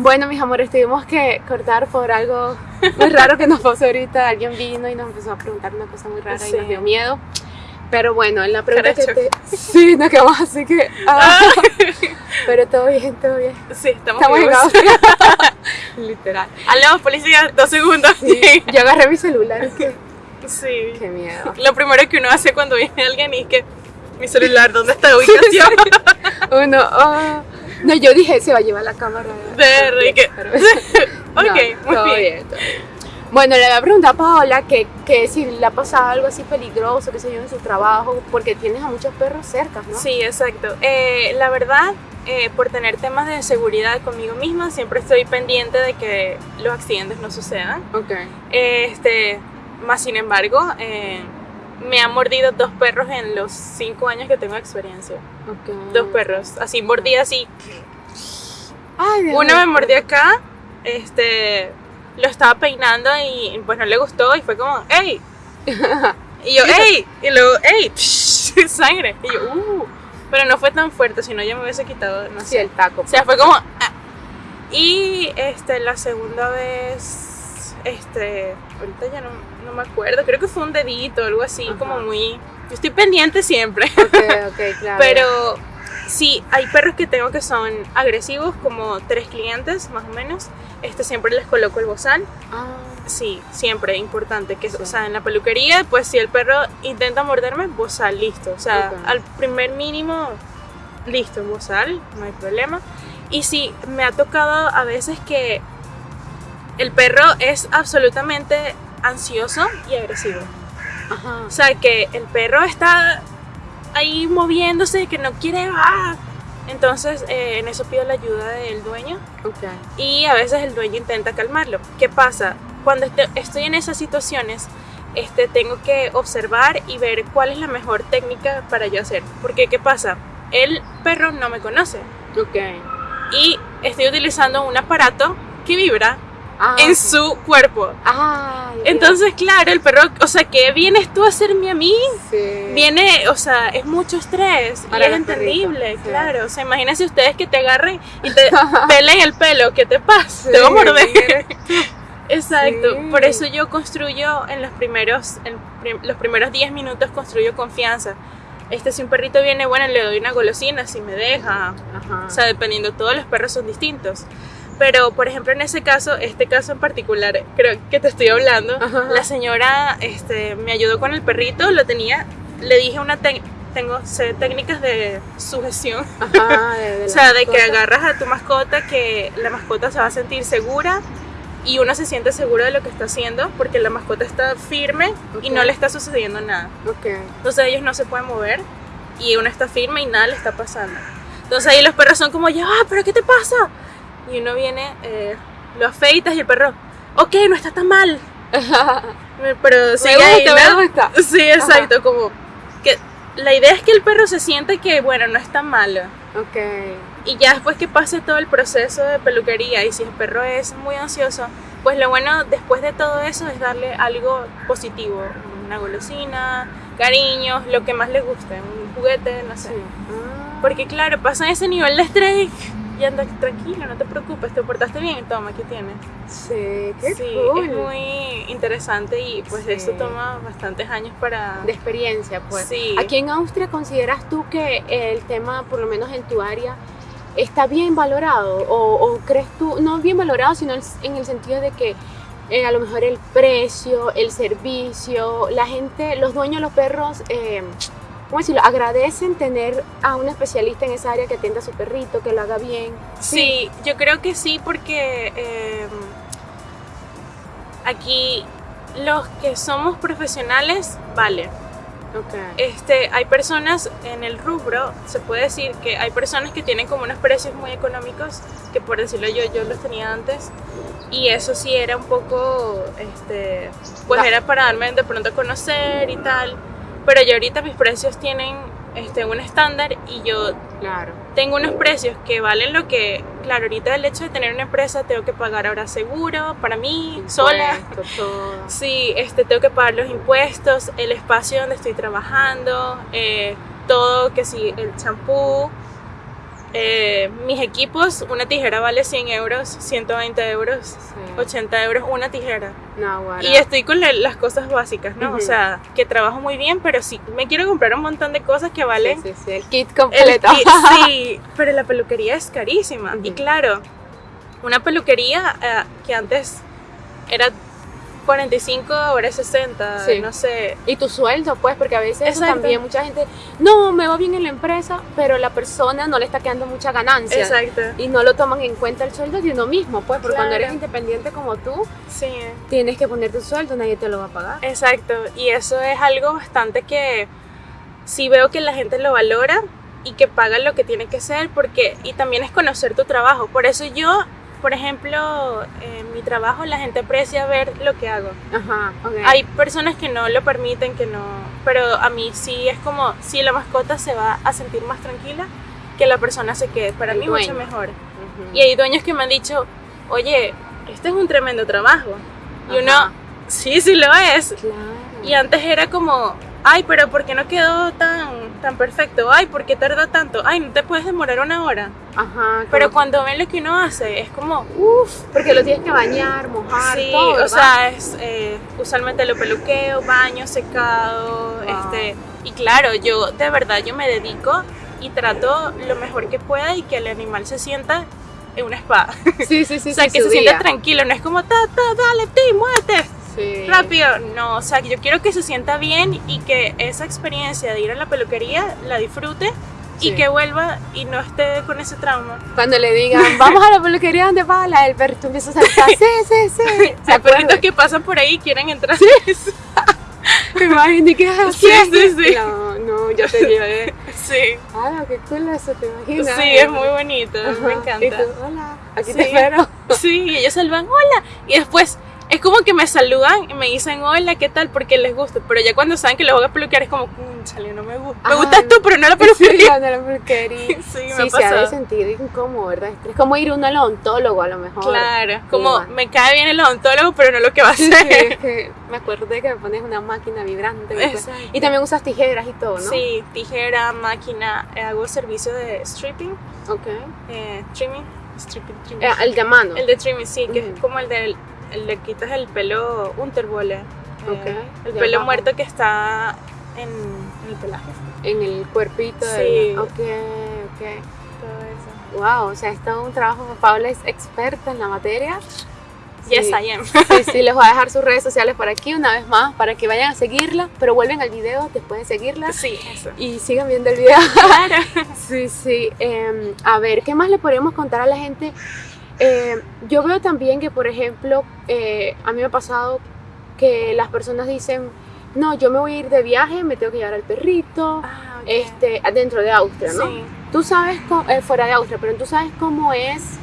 Bueno, mis amores, tuvimos que cortar por algo muy raro que nos pasó ahorita. Alguien vino y nos empezó a preguntar una cosa muy rara y nos dio miedo. Pero bueno, en la pregunta que Caracho. te... Sí, nos quedamos así que... ah. Pero todo bien, todo bien. Sí, estamos, Estamos en. Austria. Literal. Hablamos policía, dos segundos. Sí. Yo agarré mi celular y que... Sí. Qué miedo. Lo primero que uno hace cuando viene alguien es que mi celular, ¿dónde está la ubicación? Uno... ah. No, yo dije, se va a llevar la cámara. De- y que- Pero- Ok, muy bien. Bueno, le voy a preguntar a Paola que, que si le ha pasado algo así peligroso, que se yo, en su trabajo, porque tienes a muchos perros cerca, ¿no? Sí, exacto. Eh, la verdad, eh, por tener temas de seguridad conmigo misma, siempre estoy pendiente de que los accidentes no sucedan. Ok. Este, más sin embargo, eh, me han mordido dos perros en los cinco años que tengo experiencia. ok. Dos perros, así mordidas así. Ay, Uno me mordió acá, este, lo estaba peinando y pues no le gustó y fue como, ¡ey! Y yo, ¡ey! Y luego, ¡ey! Sangre. Y yo, ¡uh! Pero no fue tan fuerte, sino ya me hubiese quitado, no Sí, sé. el taco. O sea, fue como. ah. Y este, la segunda vez, este, ahorita ya no, no me acuerdo, creo que fue un dedito, algo así, Ajá. como muy. Yo estoy pendiente siempre. Ok, ok, claro. Pero sí, hay perros que tengo que son agresivos, como tres clientes más o menos. Este, siempre les coloco el bozal. Ah, Sí, siempre, importante. Que, Sí. O sea, en la peluquería, pues si el perro intenta morderme, bozal, listo. O sea, al primer mínimo, listo, bozal, no hay problema. Y sí, me ha tocado a veces que el perro es absolutamente ansioso y agresivo. ajá. O sea, que el perro está ahí moviéndose, que no quiere... ¡ah! Entonces, eh, en eso pido la ayuda del dueño y a veces el dueño intenta calmarlo. ¿Qué pasa? Cuando este- estoy en esas situaciones, este, tengo que observar y ver cuál es la mejor técnica para yo hacer. Porque, ¿qué pasa? El perro no me conoce Ok. y estoy utilizando un aparato que vibra Ah, en su cuerpo. Ah, Entonces, claro, el perro, o sea, ¿qué vienes tú a hacerme a mí? sí. Viene, o sea, es mucho estrés Para y es perritos, entendible, sí. claro. O sea, imagínense ustedes que te agarren y te pelen el pelo, ¿qué te pasa? Te va a morder. Exacto, Sí. por eso yo construyo en los primeros, en prim- los primeros 10 minutos construyo confianza. Este, si un perrito viene, bueno, le doy una golosina, si me deja. Ajá. O sea, dependiendo, todos los perros son distintos. Pero, por ejemplo, en ese caso, este caso en particular, creo que te estoy hablando, Ajá. la señora este, me ayudó con el perrito, lo tenía, le dije una tengo sé técnicas de sujeción, Ajá, de, o sea, de que agarras a tu mascota, que la mascota se va a sentir segura y uno se siente seguro de lo que está haciendo porque la mascota está firme y Ok. no le está sucediendo nada. Ok. Entonces ellos no se pueden mover y uno está firme y nada le está pasando. Entonces ahí los perros son como, ya, pero ¿qué te pasa? Y uno viene, eh, lo afeitas y el perro, ok, no está tan mal. Pero sigue me ahí, gusta, ¿no? me gusta. Sí, exacto, como que la idea es que el perro se siente que, bueno, no es tan malo. Ok. Y ya después que pase todo el proceso de peluquería y si el perro es muy ansioso, pues lo bueno después de todo eso es darle algo positivo, una golosina, cariños, lo que más le guste, un juguete, no sé. Sí. Ah. Porque claro, pasan ese nivel de estrés y anda tranquilo, no te preocupes, te portaste bien, toma, ¿qué tienes? Sí, qué sí, cool. es muy interesante y pues Sí. esto toma bastantes años para... de experiencia, pues. Sí. Aquí en Austria consideras tú que el tema, por lo menos en tu área, está bien valorado o, o crees tú, no bien valorado, sino en- en el sentido de que eh, a lo mejor el precio, el servicio, la gente, los dueños de los perros, eh, ¿cómo decirlo? Agradecen tener a un especialista en esa área que atienda a su perrito, que lo haga bien. Sí, yo creo que sí porque eh, aquí los que somos profesionales, vale. Ok. Este, hay personas en el rubro, se puede decir que hay personas que tienen como unos precios muy económicos, que por decirlo yo, yo los tenía antes, y eso sí era un poco, este, pues era para darme de pronto a conocer y tal, pero ya ahorita mis precios tienen este, un estándar y yo Claro. tengo unos precios que valen lo que, claro, ahorita el hecho de tener una empresa tengo que pagar ahora seguro para mí, sola. Impuestos, todo. Sí, este, tengo que pagar los impuestos, el espacio donde estoy trabajando, eh, todo, que sí, el champú, Eh, mis equipos, una tijera vale 100 euros, 120 euros, Sí. 80 euros, una tijera. No. Y estoy con la- las cosas básicas, ¿no? O sea, que trabajo muy bien, pero sí, me quiero comprar un montón de cosas que valen Sí, sí, sí, el kit el completo. kit, sí, pero la peluquería es carísima. Y claro, una peluquería eh, que antes era 45, ahora es 60, Sí. no sé. Y tu sueldo, pues, porque a veces eso también mucha gente, no, me va bien en la empresa, pero la persona no le está quedando mucha ganancia. Exacto. Y no lo toman en cuenta el sueldo de uno mismo, pues, porque cuando eres independiente como tú, Sí, tienes que poner tu sueldo, nadie te lo va a pagar. exacto. Y eso es algo bastante que sí veo que la gente lo valora y que paga lo que tiene que ser, porque, y también es conocer tu trabajo. Por eso yo, por ejemplo, en mi trabajo la gente aprecia ver lo que hago. Ajá, ok. Hay personas que no lo permiten, que no, pero a mí sí es como si la mascota se va a sentir más tranquila que la persona se quede. Para El mí mucho dueño. mejor. Ujú. Y hay dueños que me han dicho, oye, este es un tremendo trabajo. Y Ajá. uno, sí, sí lo es. Claro. Y antes era como, ay, pero ¿por qué no quedó tan, tan perfecto? Ay, ¿por qué tarda tanto? Ay, no te puedes demorar una hora. Ajá. Pero cuando ven lo que uno hace, es como, Uf, porque lo tienes que bañar, mojar, Sí, todo, o sea, es, eh, usualmente lo peluqueo, baño, secado, Wow. este, y claro, yo de verdad yo me dedico y trato lo mejor que pueda y que el animal se sienta en una spa. Sí, sí, sí. o sea, sí, que se sienta tranquilo, no es como, ta, ta, dale, ti, muévete, Sí. rápido. No, o sea, yo quiero que se sienta bien y que esa experiencia de ir a la peluquería la disfrute Sí. y que vuelva y no esté con ese trauma. Cuando le digan, vamos a la peluquería donde bala, el perrito empieza a saltar. Sí, sí, sí. ¿Se Hay perritos que pasan por ahí y quieren entrar. Me imagino que es Sí, sí, sí. No, no, ya te llevé. Sí. Ah, qué cool eso, ¿te imaginas? Sí, es muy bonito, Ajá. me Y encanta. tú, hola, aquí Sí. te espero. Sí, y ellos saludan, hola. Y después es como que me saludan y me dicen, hola, ¿qué tal? Porque les gusta. Pero ya cuando saben que los voy a peluquear es como, sale, no me gusta. Me gustas tú, pero no la Sí, peluquería. no, la peluquería. Sí, me Sí, ha se ha de sentir incómodo, ¿verdad? Es como ir uno al odontólogo a lo mejor. Claro, como Igual. me cae bien el odontólogo, pero no lo que va a Sí, hacer. es que me acordé que me pones una máquina vibrante. y. Y también usas tijeras y todo, ¿no? Sí, tijera, máquina, eh, hago servicio de stripping, Ok. eh, trimming, stripping, trimming. Eh, el de mano. El de trimming, sí, que es como el de el le quitas el pelo Unterwolle. eh, Ok, el de pelo abajo. muerto que está en, en el pelaje. En el cuerpito. Sí. del- Ok, ok. Todo eso. Wow, o sea, es todo un trabajo. Paula es experta en la materia. Yes, Sí. I am. Sí, sí, les voy a dejar sus redes sociales por aquí una vez más para que vayan a seguirla, pero vuelven al video después de seguirla Sí, eso. y sigan viendo el video. Claro. Sí, sí. Em, a ver, ¿qué más le podemos contar a la gente? Em, yo veo también que, por ejemplo, eh, a mí me ha pasado que las personas dicen, no, yo me voy a ir de viaje, me tengo que llevar al perrito, Ah, este, dentro de Austria, ¿no? Sí. Tú sabes, cómo- eh, fuera de Austria, pero tú sabes cómo es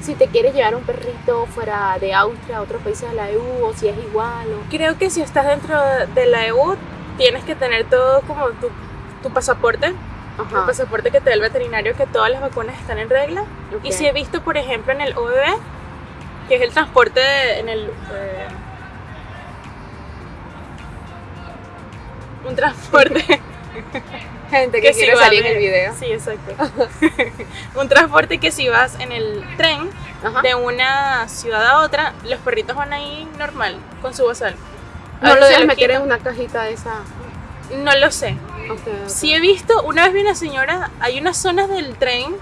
si te quieres llevar un perrito fuera de Austria, a otros países de la EU, o si es igual, o... Creo que si estás dentro de la EU, tienes que tener todo como tu, tu pasaporte, el pasaporte que te da el veterinario, que todas las vacunas están en regla. Y si he visto, por ejemplo, en el OBB, que es el transporte de- en el... eh, un transporte Gente que, quiere salir en el video. Sí, exacto. un transporte que si vas en el tren Ajá. de una ciudad a otra, los perritos van ahí normal, con su bozal. No lo debes meter en una cajita de esa... No lo sé. Ok, ok. Sí he visto, una vez vi una señora, hay unas zonas del tren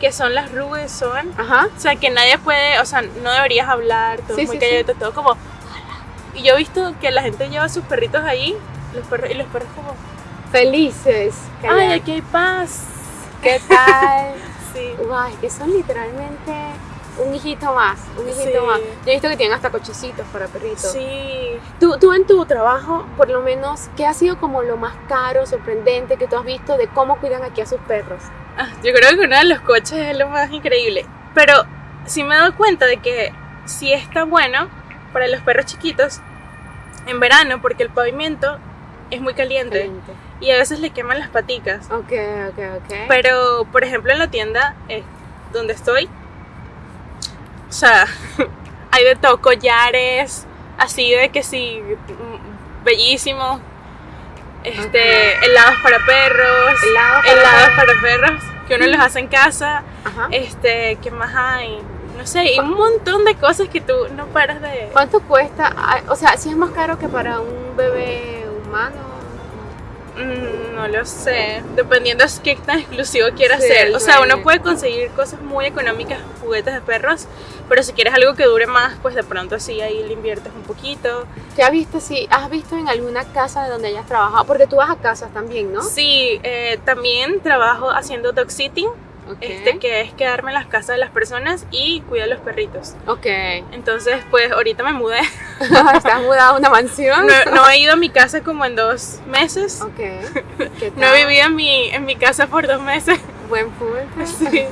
que son las rues son, Ajá. o sea, que nadie puede, o sea, no deberías hablar, todo Sí, muy sí, calladito, todo como... Y yo he visto que la gente lleva sus perritos ahí, los perros, y los perros como... Felices. ¡Ay, Calla- aquí hay paz! ¿Qué tal? Sí. Guay, que son literalmente un hijito más, un hijito Sí. más. Yo he visto que tienen hasta cochecitos para perritos. Sí. Tú, tú en tu trabajo, por lo menos, ¿qué ha sido como lo más caro, sorprendente que tú has visto de cómo cuidan aquí a sus perros? Ah, Yo creo que uno de los coches es lo más increíble. Pero sí me he dado cuenta de que sí está bueno para los perros chiquitos en verano porque el pavimento es muy caliente Excelente. y a veces le queman las paticas. Ok, ok, ok. Pero, por ejemplo, en la tienda eh, donde estoy, o sea, hay de todo, collares, así de que sí, mm, bellísimos, este, helados para perros, Helados para helados perros. para perros. que uno los hace en casa. Ajá. Este, ¿qué más hay? No sé, y un montón de cosas que tú no paras de... ¿Cuánto cuesta? O sea, si es más caro que para un bebé humano. Mm, No lo sé, dependiendo de qué tan exclusivo quieras Sí, ser. O sea, sí. uno puede conseguir cosas muy económicas, juguetes de perros, pero si quieres algo que dure más, pues de pronto sí, ahí le inviertes un poquito. ¿Te has visto si has visto en alguna casa de donde hayas trabajado? Porque tú vas a casas también, ¿no? Sí, eh, también trabajo haciendo dog sitting, este, que es quedarme en las casas de las personas y cuidar los perritos. Ok. Entonces, pues ahorita me mudé. ¿Estás mudada a una mansión? No, no he ido a mi casa como en dos meses. Ok. ¿Qué No tal? he vivido en mi, en mi casa por dos meses. Buen punto. Sí.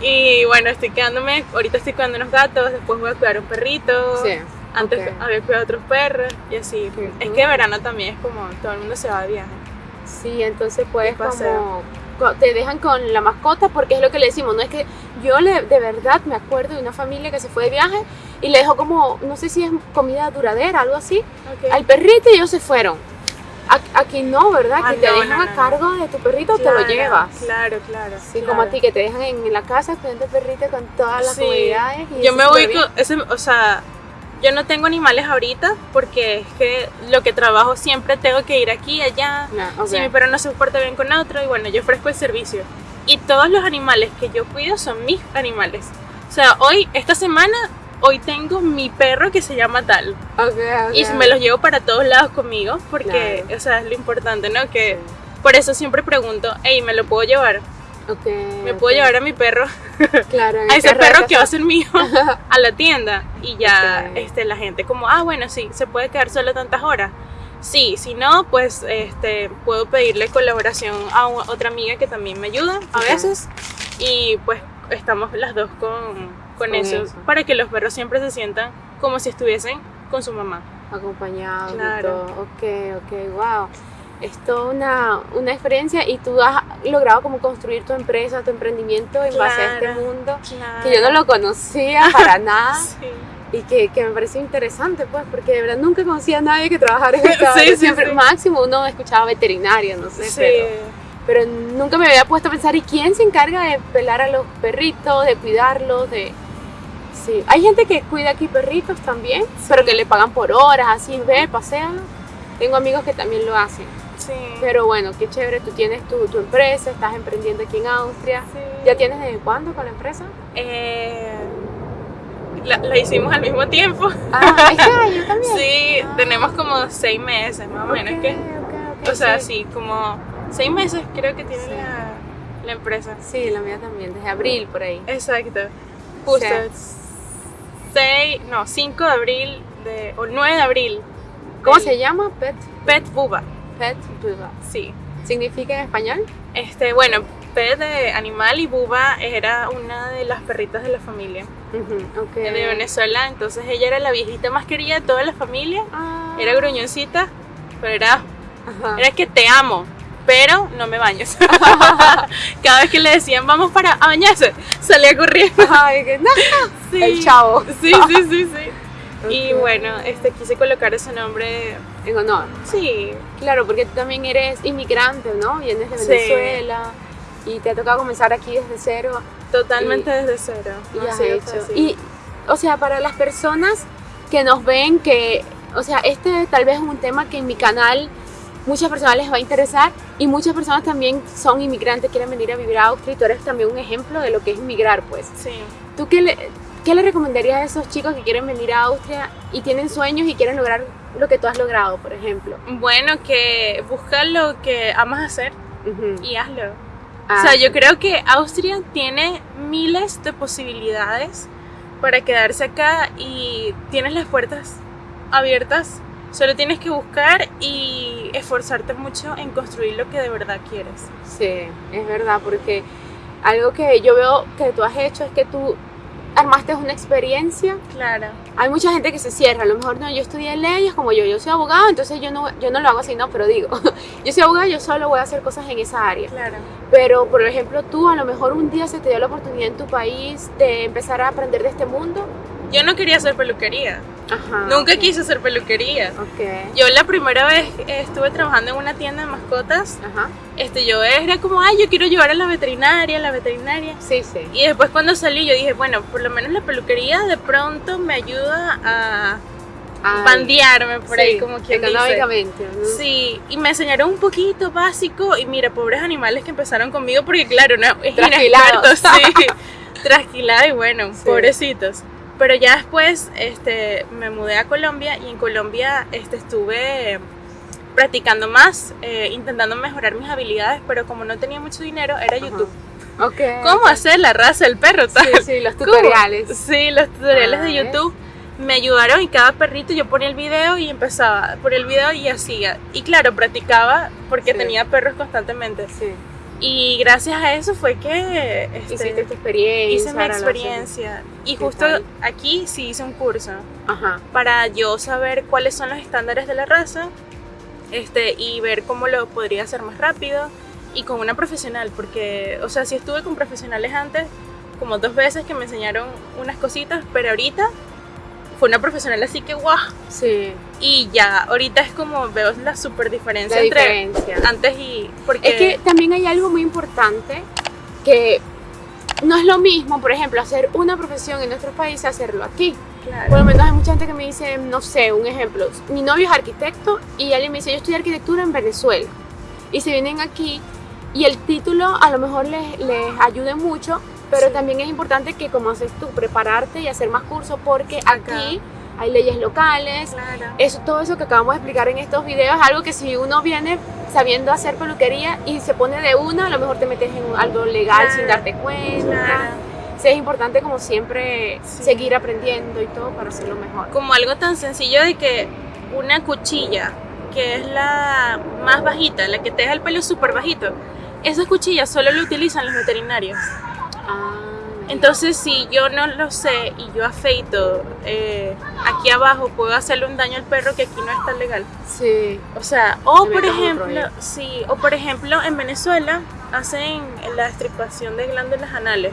Y bueno, estoy quedándome, ahorita estoy cuidando unos gatos, después voy a cuidar un perrito. Sí. Antes ok. había cuidado otros perros y así. Es que verano también es como todo el mundo se va de viaje. Sí, entonces puedes como co- te dejan con la mascota porque es lo que le decimos, no es que yo le, de verdad me acuerdo de una familia que se fue de viaje y le dejó como, no sé si es comida duradera, algo así, al perrito y ellos se fueron. A- Aquí no, ¿verdad? Ah, que te no, dejan no, a no. cargo de tu perrito, te lo Claro, llevas. Claro, claro. Sí, claro. como a ti que te dejan en la casa cuidando el perrito con todas las Sí. comodidades. y Yo me voy con ese, o sea, yo no tengo animales ahorita porque es que lo que trabajo siempre tengo que ir aquí allá. No, ok. Si mi perro no se porta bien con otro y bueno, yo ofrezco el servicio. Y todos los animales que yo cuido son mis animales. O sea, hoy, esta semana, hoy tengo mi perro que se llama tal. Ok, ok. Y me los llevo para todos lados conmigo porque, Claro. o sea, es lo importante, ¿no? Que por eso siempre pregunto, hey, ¿me lo puedo llevar? Ok, ¿Me puedo llevar a mi perro? Claro, a ese perro que va a ser mío a la tienda y ya este, la gente como, ah, bueno, sí, se puede quedar solo tantas horas. Sí, si no, pues este, puedo pedirle colaboración a otra amiga que también me ayuda a veces y pues estamos las dos con, con Con eso, eso. para que los perros siempre se sientan como si estuviesen con su mamá. acompañado y Claro. todo. Ok, ok, wow. Es toda una, una experiencia y tú has logrado como construir tu empresa, tu emprendimiento en base a este Claro. mundo que yo no lo conocía para nada Sí. y que, que me pareció interesante pues porque de verdad nunca conocía a nadie que trabajara en esta Sí, sí, siempre sí. máximo uno escuchaba veterinario, no sé, Sí. pero, pero nunca me había puesto a pensar, ¿y quién se encarga de pelar a los perritos, de cuidarlos, de... Sí, hay gente que cuida aquí perritos también, pero que le pagan por horas, así, ve, pasean. Tengo amigos que también lo hacen. Sí. Pero bueno, qué chévere, tú tienes tu, tu empresa, estás emprendiendo aquí en Austria. Sí. ¿Ya tienes desde cuándo con la empresa? Eh, la, la hicimos al mismo tiempo. Ah, año también. Sí, Ah. tenemos como seis meses más o menos. Ok, que, ok, ok, o sea, sí. como seis meses creo que tiene la, la empresa. Sí, la mía también, desde abril por ahí. Exacto. Justo. 6, no, 5 de abril de, o 9 de abril. ¿Cómo del se llama? Pet, Pet Buba. pet Buba. Sí. ¿Significa en español? Este, bueno, Pet de animal y Buba era una de las perritas de la familia de Venezuela. Entonces ella era la viejita más querida de toda la familia. Ah. Era gruñoncita, pero era Ajá. Era que te amo, pero no me bañes. Cada vez que le decían vamos para a bañarse, salía corriendo. Ay, que no. Sí. El chavo. Sí, sí, sí, sí. Y bueno, este quise colocar ese nombre. En honor. Sí, Claro, porque tú también eres inmigrante, ¿no? Vienes de Sí. Venezuela y te ha tocado comenzar aquí desde cero totalmente desde cero. y No ha has hecho. Y, o sea, para las personas que nos ven, que, o sea, este tal vez es un tema que en mi canal muchas personas les va a interesar y muchas personas también son inmigrantes, quieren venir a vivir a Austria y tú eres también un ejemplo de lo que es inmigrar, pues. Sí. ¿Tú qué le, qué le recomendarías a esos chicos que quieren venir a Austria y tienen sueños y quieren lograr lo que tú has logrado, por ejemplo? Bueno, que busca lo que amas hacer y hazlo. Ah, O sea, yo creo que Austria tiene miles de posibilidades para quedarse acá y tienes las puertas abiertas. Solo tienes que buscar y esforzarte mucho en construir lo que de verdad quieres. Sí, es verdad, porque algo que yo veo que tú has hecho es que tú armaste una experiencia. Claro. Hay mucha gente que se cierra, a lo mejor no, yo estudié leyes como yo, yo soy abogado, entonces yo no, yo no lo hago así, no, pero digo, yo soy abogado, yo solo voy a hacer cosas en esa área. Claro. Pero, por ejemplo, tú a lo mejor un día se te dio la oportunidad en tu país de empezar a aprender de este mundo. Yo no quería hacer peluquería. Ajá. Nunca ok. quise hacer peluquería. Ok. Yo la primera vez estuve trabajando en una tienda de mascotas, Ajá. este, yo era como, ay, yo quiero llevar a la veterinaria, a la veterinaria. Sí, sí. Y después cuando salí yo dije, bueno, por lo menos la peluquería de pronto me ayuda a Ay, bandearme por ahí, sí, como quien dice. económicamente. ¿no? Sí, y me enseñaron un poquito básico y mira, pobres animales que empezaron conmigo porque claro, no, es inexperto, sí, trasquilado y bueno, Sí. pobrecitos. Pero ya después este, me mudé a Colombia y en Colombia este, estuve practicando más, eh, intentando mejorar mis habilidades, pero como no tenía mucho dinero, era Ajá. YouTube. Ok. ¿Cómo hacer la raza del perro? Sí, tal? sí, los ¿Cómo? tutoriales. Sí, los tutoriales Ah, de ¿ves? YouTube me ayudaron y cada perrito yo ponía el video y empezaba por el video y hacía. Y claro, practicaba porque Sí. tenía perros constantemente. Sí. Y gracias a eso fue que este, Hiciste tu experiencia. hice mi experiencia. Y ¿Qué justo tal? aquí sí hice un curso Ajá. para yo saber cuáles son los estándares de la raza este, y ver cómo lo podría hacer más rápido y con una profesional, porque, o sea, sí estuve con profesionales antes, como dos veces que me enseñaron unas cositas, pero ahorita fue una profesional así que guau, Sí. y ya, ahorita es como veo la super diferencia La entre diferencia. antes y... Porque, Es que también hay algo muy importante que no es lo mismo, por ejemplo, hacer una profesión en nuestro país y hacerlo aquí. claro, Por lo menos hay mucha gente que me dice, no sé, un ejemplo, mi novio es arquitecto y alguien me dice, yo estudié arquitectura en Venezuela. Y se vienen aquí y el título a lo mejor les, les ayude mucho, pero Sí. también es importante que como haces tú, prepararte y hacer más cursos porque Acá. aquí hay leyes locales, claro. eso, todo eso que acabamos de explicar en estos videos es algo que si uno viene sabiendo hacer peluquería y se pone de una, a lo mejor te metes en algo legal Claro, sin darte cuenta. Claro. Sí, es importante como siempre Sí. seguir aprendiendo y todo para hacerlo mejor. como algo tan sencillo de que una cuchilla, que es la más bajita, la que te deja el pelo súper bajito, esas cuchillas solo lo utilizan los veterinarios. Ah, Entonces, si yo no lo sé y yo afeito eh, aquí abajo, puedo hacerle un daño al perro que aquí no está legal. sí. O sea, o por ejemplo, sí, o por ejemplo, en Venezuela hacen la estripación de glándulas anales.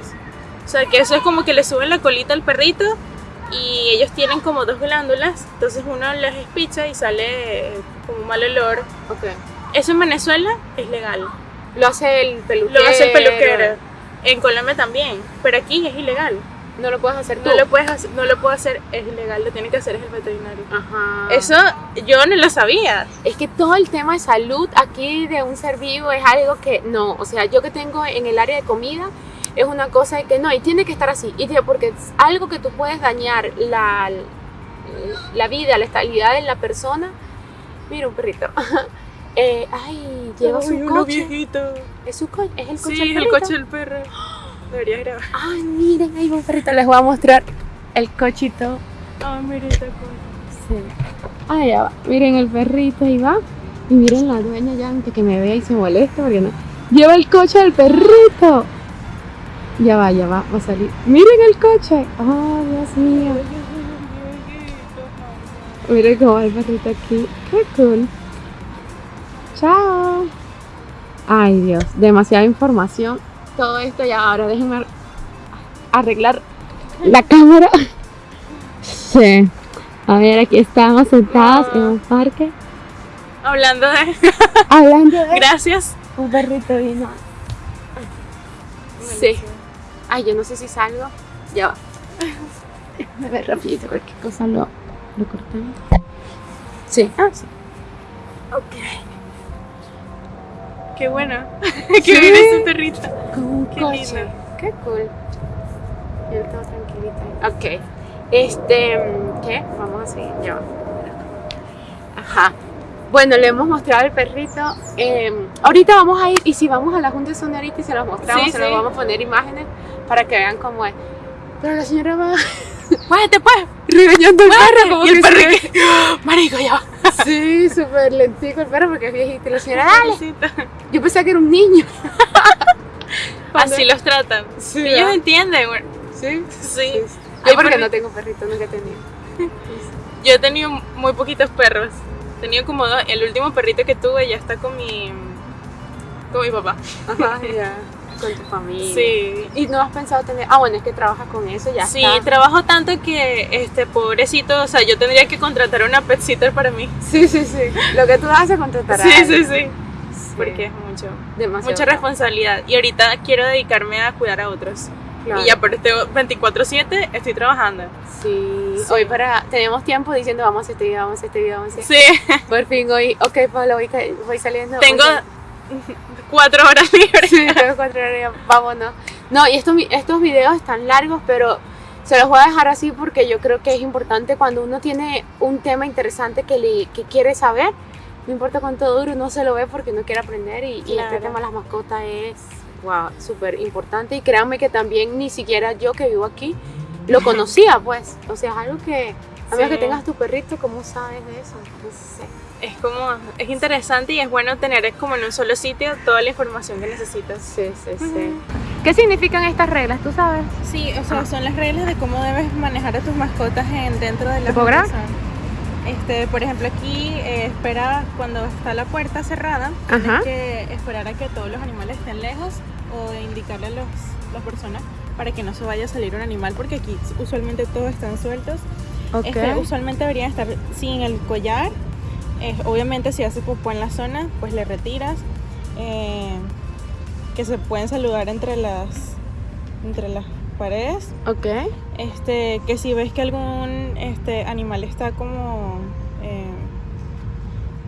O sea, que eso es como que le suben la colita al perrito y ellos tienen como dos glándulas, entonces uno les espicha y sale eh, como un mal olor. Ok. Eso en Venezuela es legal, Lo hace el peluquero. lo hace el peluquero. En Colombia también, pero aquí es ilegal. No lo puedes hacer tú. No lo puedes hacer, no lo puedo hacer, es ilegal, lo tiene que hacer es el veterinario. Ajá. Eso yo no lo sabía. Es que todo el tema de salud aquí de un ser vivo es algo que no, o sea, yo que tengo en el área de comida es una cosa de que no, y tiene que estar así, y porque es algo que tú puedes dañar la, la vida, la estabilidad de la persona. Mira un perrito. Eh, ay, lleva Ay, su coche. viejito. Es su coche, es el coche. Sí, del el perrito. coche del perro. Debería grabar. Ay, miren, ahí va un perrito, les voy a mostrar el cochito. Ah, mira esta cosa. Sí. Ah, ya va. Miren el perrito, ahí va. Y miren la dueña ya antes que me vea y se molesta porque no. Lleva el coche del perrito. Ya va, ya va, va a salir. Miren el coche. Oh, Dios mío. Miren cómo va el perrito aquí. Qué cool. Chao. Ay, Dios, demasiada información. Todo esto ya ahora déjenme ar- arreglar la cámara. Sí. A ver, aquí estamos sentados en un parque Hablando de. hablando de Gracias. un perrito vino. Sí. Ay, yo no sé si salgo. Ya va. Déjame ver rapidito cualquier cosa lo, lo cortamos. Sí. Ah, sí. Ok. Qué bueno. Sí. que viene ese perrito. Con un Qué coche. lindo. Qué cool. Yo estaba tranquilita. Ok. Este, ¿qué? Vamos a seguir. Ya va. Ajá. Bueno, le hemos mostrado el perrito. Eh, ahorita vamos a ir, y si vamos a la Junta de Sonorita y se los mostramos, Sí, se los sí. vamos a poner imágenes para que vean cómo es. Pero la señora va Muévete pues. regañando al perro, como Y el se- que. Marico, ya va. Sí, súper lentico el perro porque es viejito. Y la señora, dale. Yo pensaba que era un niño. Así los tratan. Sí, Ellos ¿verdad? entienden. güey. Sí. Sí. Yo Ay, porque- no tengo perrito, nunca he tenido. Yo he tenido muy poquitos perros. He tenido como dos. El último perrito que tuve ya está con mi. con mi papá. Ajá, ya. Con tu familia. Sí. ¿Y no has pensado tener.? Ah, bueno, es que trabajas con eso, ya Sí, está. trabajo tanto que, este, pobrecito, o sea, yo tendría que contratar una pet sitter para mí. Sí, sí, sí. Lo que tú haces contratar a Sí, sí, sí. Sí. Porque es mucho, Demasiado. mucha responsabilidad. Y ahorita quiero dedicarme a cuidar a otros. Claro. Y ya por este 24-7 estoy trabajando. Sí. Sí. Hoy para. Tenemos tiempo diciendo vamos a este video, vamos a este video, vamos a hacer. Sí, Por fin hoy. Ok, Pablo, voy, voy saliendo. tengo cuatro horas libres. Sí, tengo cuatro horas, ya, vámonos. No, y estos, estos videos están largos, pero se los voy a dejar así porque yo creo que es importante cuando uno tiene un tema interesante que, le, que quiere saber. No importa cuánto dure, uno se lo ve porque no quiere aprender. Y, y este Claro. tema de las mascotas es, wow, súper importante. Y créanme que también ni siquiera yo que vivo aquí lo conocía, pues. O sea, es algo que, a menos Sí. que tengas tu perrito, ¿cómo sabes de eso? No sé. Es como, es interesante y es bueno tener como en un solo sitio toda la información que necesitas. Sí, sí, sí. ¿Qué significan estas reglas? ¿Tú sabes? Sí, o sea, son las reglas de cómo debes manejar a tus mascotas en, dentro de la fundación. Este, por ejemplo, aquí eh, espera cuando está la puerta cerrada, tienes Ajá. que esperar a que todos los animales estén lejos o indicarle a los, las personas para que no se vaya a salir un animal, porque aquí usualmente todos están sueltos. Ok. Este, usualmente deberían estar sin el collar. Eh, obviamente si hace popó en la zona, pues le retiras. Eh, que se pueden saludar entre las entre las paredes. Ok. Este, que si ves que algún este animal está como eh,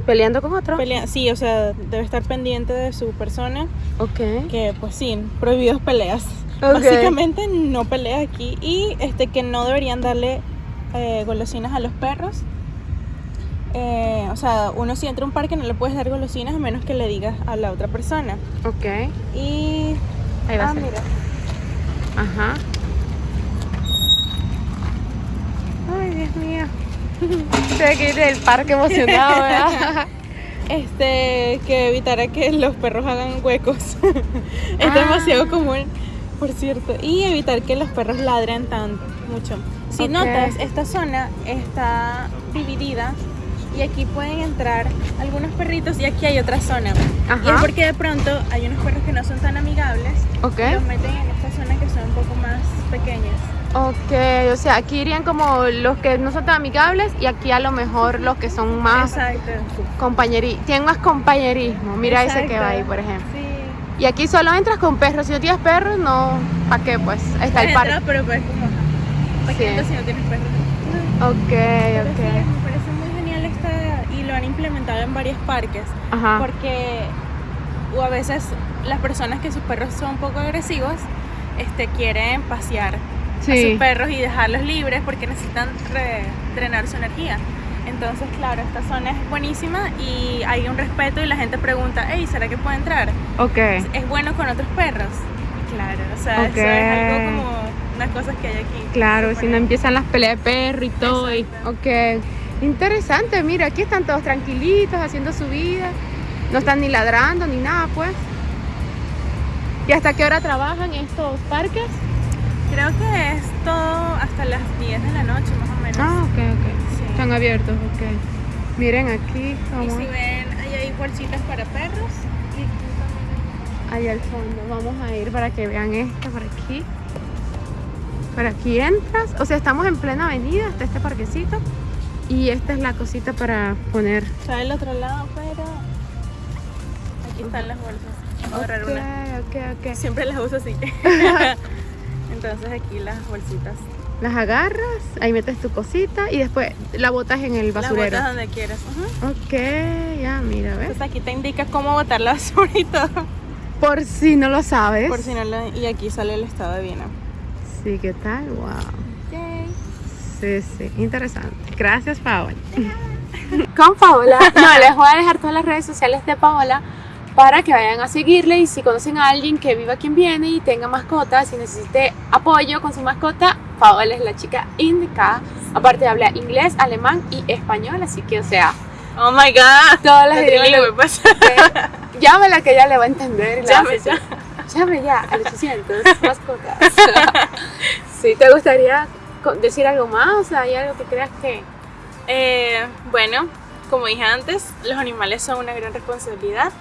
¿Peleando con otro? pelea- sí, o sea, debe estar pendiente de su persona, ok. que pues sí, prohibidos peleas. Ok. Básicamente no peleas aquí y este que no deberían darle eh, golosinas a los perros. Eh, o sea, uno si entra a un parque no le puedes dar golosinas a menos que le digas a la otra persona. Ok. Y Ahí va a ah, ser. mira, Ajá. Ay, Dios mío. Estoy aquí del parque emocionado, ¿verdad? este que evitara que los perros hagan huecos. es Ah. demasiado común, por cierto, y evitar que los perros ladren tan mucho. Si Ok. notas, esta zona está dividida y aquí pueden entrar algunos perritos y aquí hay otra zona. Y Ajá. es porque de pronto hay unos perros que no son tan amigables, Ok. los meten en esta zona que son un poco más pequeñas. Ok, o sea, aquí irían como los que no son tan amigables y aquí a lo mejor los que son más Exacto. compañerismo. Tienen más compañerismo. Mira ese que Exacto. va ahí, por ejemplo. Sí. Y aquí solo entras con perros. Si no tienes perros, no. ¿Para qué? Pues está el parque. pero pues como ¿para qué Sí. entras si no tienes perros? Ok, ok. me parece muy genial lo han implementado en varios parques Ajá. porque o a veces las personas que sus perros son un poco agresivos este, quieren pasear a Sí. sus perros y dejarlos libres porque necesitan re- drenar su energía. Entonces, claro, esta zona es buenísima y hay un respeto y la gente pregunta, hey, ¿será que puedo entrar? Ok. Es bueno con otros perros. Claro, o sea, Ok. eso es algo como unas cosas que hay aquí. Claro, si no empiezan las peleas de perro y todo. y- ok. Interesante, mira, aquí están todos tranquilitos haciendo su vida. No están ni ladrando ni nada, pues. ¿Y hasta qué hora trabajan estos parques? Creo que es todo hasta las 10 de la noche más o menos. Ah, ok, ok. Sí. Están abiertos, ok. Miren aquí, Y vamos si ven, ahí hay bolsitas para perros. Y aquí también ahí al fondo. Vamos a ir para que vean esto por aquí. Por aquí entras. O sea, estamos en plena avenida, está este parquecito. Y esta es la cosita para poner. Está del otro lado, pero aquí están las bolsas. Voy a agarrar Ok, una. ok, ok. Siempre las uso así. Entonces aquí las bolsitas. Las agarras, ahí metes tu cosita y después la botas en el basurero. botas donde quieras. Ok, ya, mira, ¿ves? Entonces aquí te indica cómo botar la basura y todo. Por si no lo sabes. Por si no lo... Y aquí sale el estado de Viena. Sí, ¿qué tal? Wow. Sí, sí, interesante. Gracias, Paola. Con Paola. No, les voy a dejar todas las redes sociales de Paola para que vayan a seguirle y si conocen a alguien que viva quien viene y tenga mascotas y necesite apoyo con su mascota, Paola es la chica indicada. Aparte habla inglés, alemán y español, así que o sea, Oh my god. todas las La idiomas pues. Llámela que ella le va a entender. Llame ya. Llame ya al 800 mascotas. sí, ¿te gustaría decir algo más? O sea, ¿hay algo que creas que Eh, bueno, como dije antes, los animales son una gran responsabilidad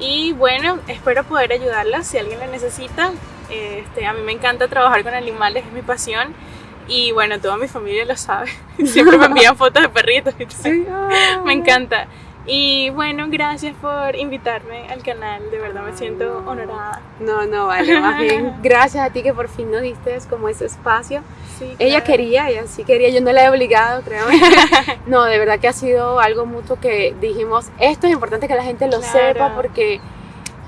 Y bueno, espero poder ayudarlas si alguien la necesita. Este, a mí me encanta trabajar con animales, es mi pasión. Y bueno, toda mi familia lo sabe. Siempre me envían fotos de perritos. Sí. me encanta. Y bueno, gracias por invitarme al canal, de verdad me siento honorada. No, no, vale, más bien gracias a ti que por fin nos diste como ese espacio. Sí, ella quería, ella sí quería, yo no la he obligado, creo. no, de verdad que ha sido algo mutuo que dijimos, esto es importante que la gente lo sepa porque,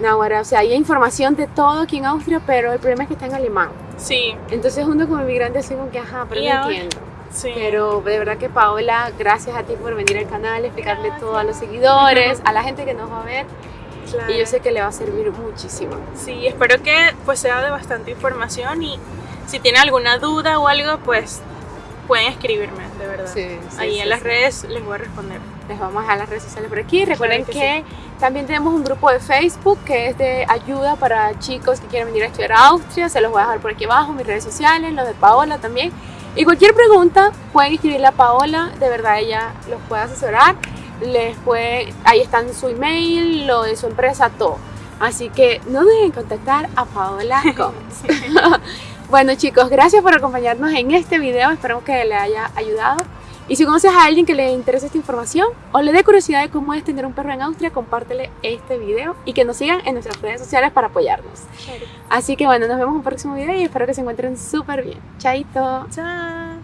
no, o sea, hay información de todo aquí en Austria, pero el problema es que está en alemán. Sí. Entonces uno como inmigrante así como que, ajá, pero no entiendo. Pero de verdad que Paola, gracias a ti por venir al canal, explicarle todo a los seguidores, a la gente que nos va a ver. Y yo sé que le va a servir muchísimo. Sí, espero que pues sea de bastante información y si tienen alguna duda o algo, pues pueden escribirme, de verdad. Ahí en las redes les voy a responder. Les vamos a dejar las redes sociales por aquí. Recuerden que, también tenemos un grupo de Facebook que es de ayuda para chicos que quieren venir a estudiar a Austria. Se los voy a dejar por aquí abajo, mis redes sociales, los de Paola también. Y cualquier pregunta pueden escribirle a Paola, de verdad ella los puede asesorar. Les puede, ahí están su email, lo de su empresa, todo. Así que no dejen contactar a Paola Gómez. bueno chicos, gracias por acompañarnos en este video, espero que les haya ayudado. Y si conoces a alguien que le interese esta información o le dé curiosidad de cómo es tener un perro en Austria, compártele este video y que nos sigan en nuestras redes sociales para apoyarnos. Así que bueno, nos vemos en un próximo video y espero que se encuentren súper bien. Chaito. Chao.